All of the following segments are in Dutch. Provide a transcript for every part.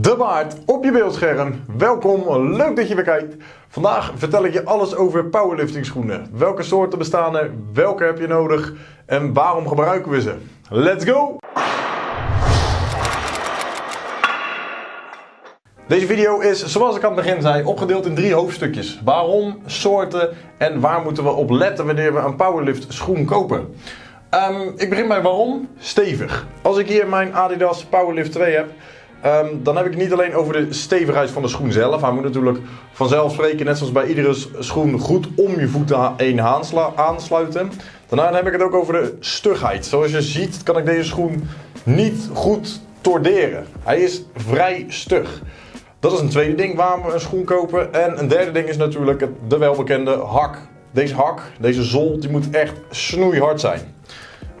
De baard op je beeldscherm. Welkom, leuk dat je weer kijkt. Vandaag vertel ik je alles over powerlifting schoenen. Welke soorten bestaan er, welke heb je nodig en waarom gebruiken we ze. Let's go! Deze video is, zoals ik aan het begin zei, opgedeeld in drie hoofdstukjes. Waarom, soorten en waar moeten we op letten wanneer we een powerlift schoen kopen. Ehm, ik begin bij waarom. Stevig. Als ik hier mijn Adidas Powerlift 2 heb, ehm, dan heb ik het niet alleen over de stevigheid van de schoen zelf. Hij moet natuurlijk vanzelfsprekend, net zoals bij iedere schoen, goed om je voeten heen aansluiten. Daarna heb ik het ook over de stugheid. Zoals je ziet kan ik deze schoen niet goed torderen. Hij is vrij stug. Dat is een tweede ding waarom we een schoen kopen. En een derde ding is natuurlijk de welbekende hak. Deze hak, deze zool, die moet echt snoeihard zijn.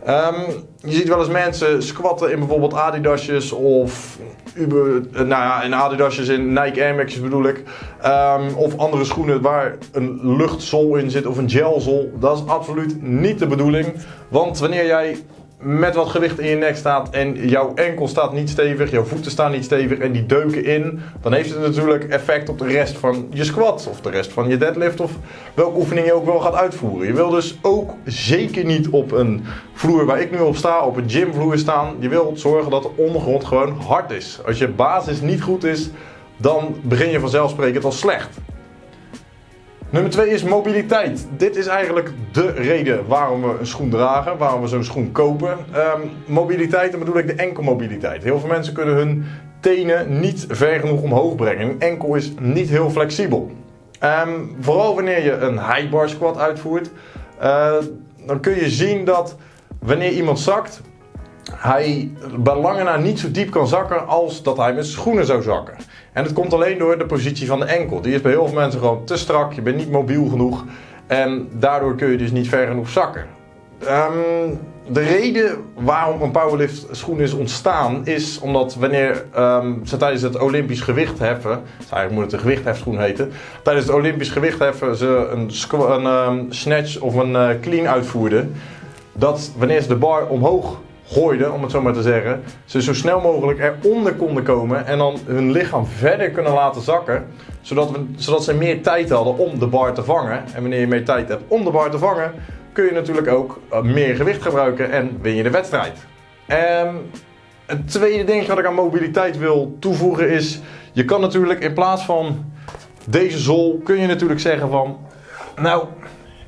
Um, je ziet wel eens mensen squatten in bijvoorbeeld Adidasjes of Uber, eh, nou ja, in Adidasjes in Nike Air bedoel ik. Um, of andere schoenen waar een luchtzool in zit of een gelzool. Dat is absoluut niet de bedoeling. Want wanneer jij met wat gewicht in je nek staat en jouw enkel staat niet stevig, jouw voeten staan niet stevig en die deuken in, dan heeft het natuurlijk effect op de rest van je squat of de rest van je deadlift of welke oefening je ook wel gaat uitvoeren. Je wil dus ook zeker niet op een vloer waar ik nu op sta, op een gymvloer staan. Je wilt zorgen dat de ondergrond gewoon hard is. Als je basis niet goed is, dan begin je vanzelfsprekend al slecht. Nummer 2 is mobiliteit. Dit is eigenlijk de reden waarom we een schoen dragen, waarom we zo'n schoen kopen. Um, mobiliteit, dan bedoel ik de enkelmobiliteit. Heel veel mensen kunnen hun tenen niet ver genoeg omhoog brengen. Een enkel is niet heel flexibel. Um, vooral wanneer je een high bar squat uitvoert, uh, dan kun je zien dat wanneer iemand zakt, hij bij lange na niet zo diep kan zakken als dat hij met schoenen zou zakken. En dat komt alleen door de positie van de enkel. Die is bij heel veel mensen gewoon te strak, je bent niet mobiel genoeg en daardoor kun je dus niet ver genoeg zakken. Um, de reden waarom een powerlift schoen is ontstaan is omdat wanneer um, ze tijdens het Olympisch gewichtheffen, eigenlijk moet het een gewichthefschoen heten, tijdens het Olympisch gewichtheffen ze een, een um, snatch of een uh, clean uitvoerden, dat wanneer ze de bar omhoog gooiden, om het zo maar te zeggen, ze zo snel mogelijk eronder konden komen en dan hun lichaam verder kunnen laten zakken, zodat, we, zodat ze meer tijd hadden om de bar te vangen. En wanneer je meer tijd hebt om de bar te vangen, kun je natuurlijk ook eh, meer gewicht gebruiken en win je de wedstrijd. En het tweede ding wat ik aan mobiliteit wil toevoegen is, je kan natuurlijk in plaats van deze zool, kun je natuurlijk zeggen van, nou,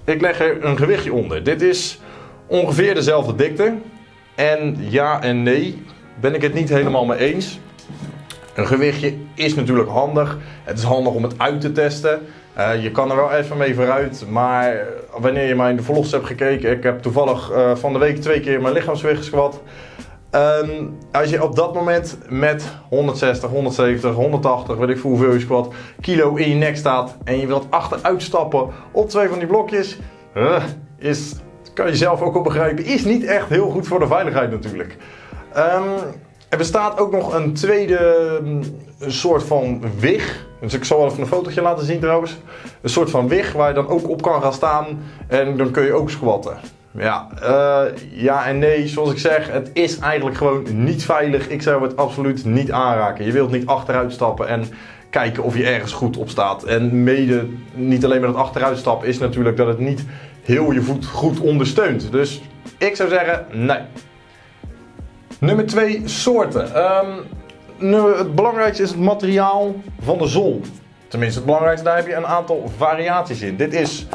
ik leg er een gewichtje onder. Dit is ongeveer dezelfde dikte. En ja en nee, ben ik het niet helemaal mee eens. Een gewichtje is natuurlijk handig. Het is handig om het uit te testen. Uh, je kan er wel even mee vooruit, maar wanneer je mijn vlogs hebt gekeken, ik heb toevallig uh, van de week twee keer mijn lichaamsgewicht gesquat. Um, als je op dat moment met 160, 170, 180, weet ik veel hoeveel je squat, kilo in je nek staat en je wilt achteruit stappen op twee van die blokjes, uh, is kan je zelf ook al begrijpen, is niet echt heel goed voor de veiligheid natuurlijk. Um, er bestaat ook nog een tweede um, soort van wig. Dus ik zal wel even een fotootje laten zien trouwens. Een soort van wig waar je dan ook op kan gaan staan en dan kun je ook squatten. Ja, uh, ja en nee, zoals ik zeg, het is eigenlijk gewoon niet veilig. Ik zou het absoluut niet aanraken. Je wilt niet achteruit stappen en kijken of je ergens goed op staat. En mede, niet alleen met het achteruitstappen, is natuurlijk dat het niet heel je voet goed ondersteunt. Dus ik zou zeggen, nee. Nummer 2, soorten. Um, het belangrijkste is het materiaal van de zool. Tenminste, het belangrijkste, daar heb je een aantal variaties in. Dit is,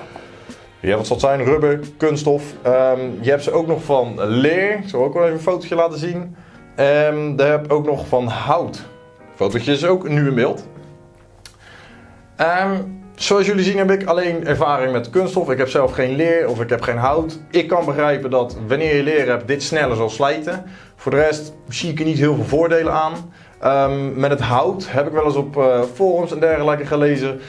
ja, wat zal zijn, rubber, kunststof. Um, je hebt ze ook nog van leer. Ik zal ook wel even een fotootje laten zien. Um, daar heb ook nog van hout. Fotootje is ook nu in beeld. Zoals jullie zien heb ik alleen ervaring met kunststof. Ik heb zelf geen leer of ik heb geen hout. Ik kan begrijpen dat wanneer je leer hebt dit sneller zal slijten. Voor de rest zie ik er niet heel veel voordelen aan. Um, met het hout heb ik wel eens op uh, forums en dergelijke gelezen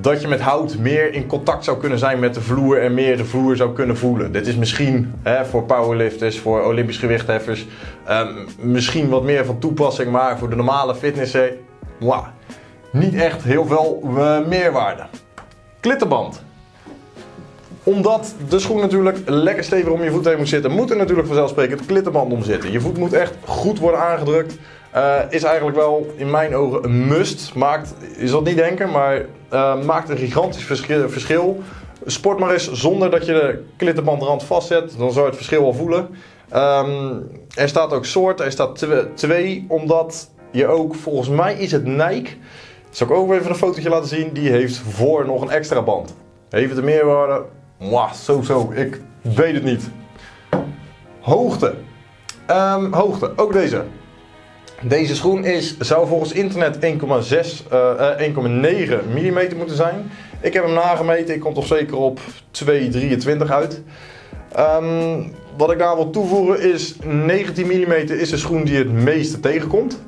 dat je met hout meer in contact zou kunnen zijn met de vloer en meer de vloer zou kunnen voelen. Dit is misschien hè, voor powerlifters, voor olympisch gewichtheffers, um, misschien wat meer van toepassing, maar voor de normale fitnesser, niet echt heel veel uh, meerwaarde. Klittenband. Omdat de schoen natuurlijk lekker stevig om je voet heen moet zitten, moet er natuurlijk vanzelfsprekend klittenband om zitten. Je voet moet echt goed worden aangedrukt. Uh, is eigenlijk wel in mijn ogen een must. Maakt, je zal het niet denken, maar uh, maakt een gigantisch verschil. Sport maar eens zonder dat je de klittenbandrand vastzet, dan zou je het verschil wel voelen. Um, er staat ook soort, er staat 2, omdat je ook, volgens mij is het Nike, zal ik ook even een fotootje laten zien, die heeft voor nog een extra band. Heeft het er meer waarde? Mwah, zo zo, ik weet het niet. Hoogte. Um, hoogte, ook deze. Deze schoen is, zou volgens internet 1,6, uh, 1,9 mm moeten zijn. Ik heb hem nagemeten, ik kom toch zeker op 2,23 uit. Um, wat ik daar wil toevoegen is 19 mm is de schoen die het meeste tegenkomt.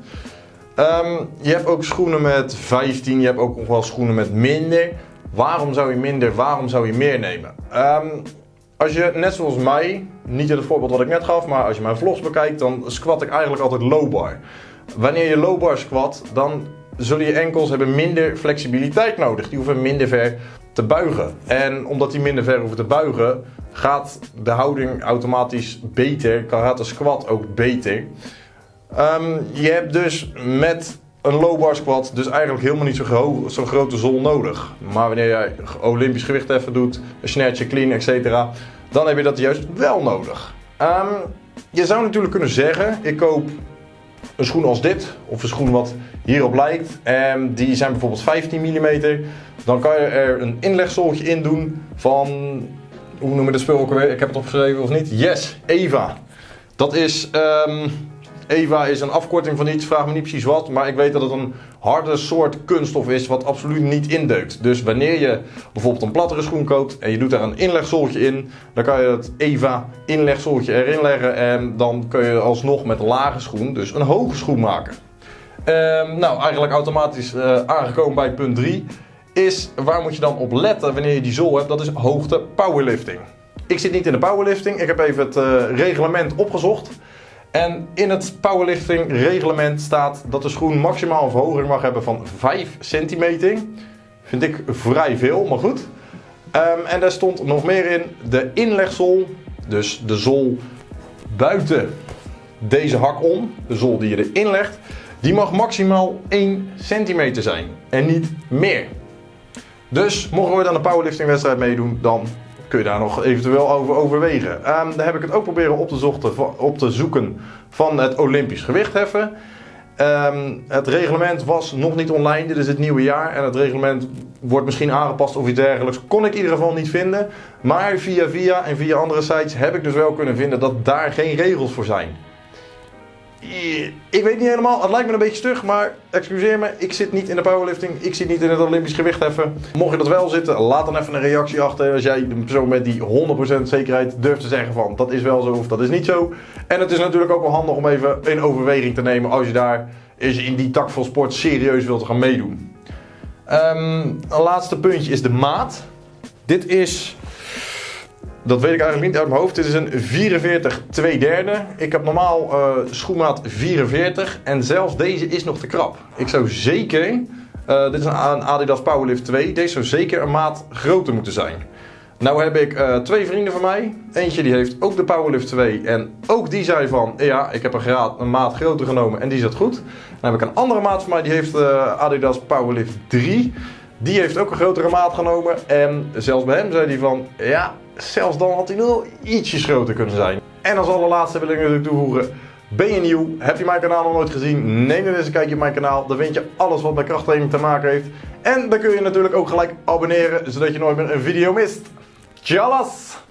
Um, je hebt ook schoenen met 15, je hebt ook nog wel schoenen met minder. Waarom zou je minder, waarom zou je meer nemen? Um, als je, net zoals mij, niet in het voorbeeld wat ik net gaf, maar als je mijn vlogs bekijkt, dan squat ik eigenlijk altijd low bar. Wanneer je low bar squat, dan zullen je enkels hebben minder flexibiliteit nodig. Die hoeven minder ver te buigen. En omdat die minder ver hoeven te buigen, gaat de houding automatisch beter. Gaat de squat ook beter. Um, je hebt dus met een low bar squat dus eigenlijk helemaal niet zo'n zo grote zol nodig. Maar wanneer je olympisch gewicht even doet, een snatch, clean, etc. Dan heb je dat juist wel nodig. Um, je zou natuurlijk kunnen zeggen, ik koop een schoen als dit, of een schoen wat hierop lijkt, en die zijn bijvoorbeeld 15 mm, dan kan je er een inlegsoltje in doen van, hoe noemen we de spul ook weer? Ik heb het opgeschreven of niet? Yes, Eva. Dat is, um, Eva is een afkorting van iets, vraag me niet precies wat, maar ik weet dat het een harde soort kunststof is wat absoluut niet indeukt. Dus wanneer je bijvoorbeeld een plattere schoen koopt en je doet daar een inlegsoltje in, dan kan je het Eva inlegsoltje erin leggen en dan kun je alsnog met een lage schoen dus een hoge schoen maken. Um, nou, eigenlijk automatisch uh, aangekomen bij punt 3 is waar moet je dan op letten wanneer je die zool hebt, dat is hoogte powerlifting. Ik zit niet in de powerlifting, ik heb even het uh, reglement opgezocht. En in het powerlifting reglement staat dat de schoen maximaal een verhoging mag hebben van 5 centimeter. Vind ik vrij veel, maar goed. Um, en daar stond nog meer in de inlegzool, dus de zool buiten deze hak om, de zool die je erin legt, die mag maximaal 1 centimeter zijn en niet meer. Dus mogen we dan een powerlifting wedstrijd meedoen, dan kun je daar nog eventueel over overwegen. Um, daar heb ik het ook proberen op te, op te zoeken van het Olympisch gewichtheffen. Um, het reglement was nog niet online, dit is het nieuwe jaar. En het reglement wordt misschien aangepast of iets dergelijks. Kon ik in ieder geval niet vinden. Maar via via en via andere sites heb ik dus wel kunnen vinden dat daar geen regels voor zijn. Ik weet niet helemaal, het lijkt me een beetje stug, maar excuseer me, ik zit niet in de powerlifting, ik zit niet in het Olympisch gewichtheffen. Mocht je dat wel zitten, laat dan even een reactie achter als jij de persoon bent die 100% zekerheid durft te zeggen van dat is wel zo of dat is niet zo. En het is natuurlijk ook wel handig om even in overweging te nemen als je daar is in die tak van sport serieus wilt gaan meedoen. Um, een laatste puntje is de maat. Dit is dat weet ik eigenlijk niet uit mijn hoofd. Dit is een 44 2 derde. Ik heb normaal uh, schoenmaat 44 en zelfs deze is nog te krap. Ik zou zeker, uh, dit is een Adidas Powerlift 2, deze zou zeker een maat groter moeten zijn. Nou heb ik uh, twee vrienden van mij. Eentje die heeft ook de Powerlift 2 en ook die zei van, ja, ik heb een, graad, een maat groter genomen en die zat goed. Dan heb ik een andere maat van mij, die heeft Adidas Powerlift 3. Die heeft ook een grotere maat genomen en zelfs bij hem zei hij van, ja, zelfs dan had hij nog ietsjes groter kunnen zijn. En als allerlaatste wil ik natuurlijk toevoegen, ben je nieuw? Heb je mijn kanaal nog nooit gezien? Neem dan eens een kijkje op mijn kanaal. Dan vind je alles wat met krachttraining te maken heeft. En dan kun je natuurlijk ook gelijk abonneren, zodat je nooit meer een video mist. Tjallas!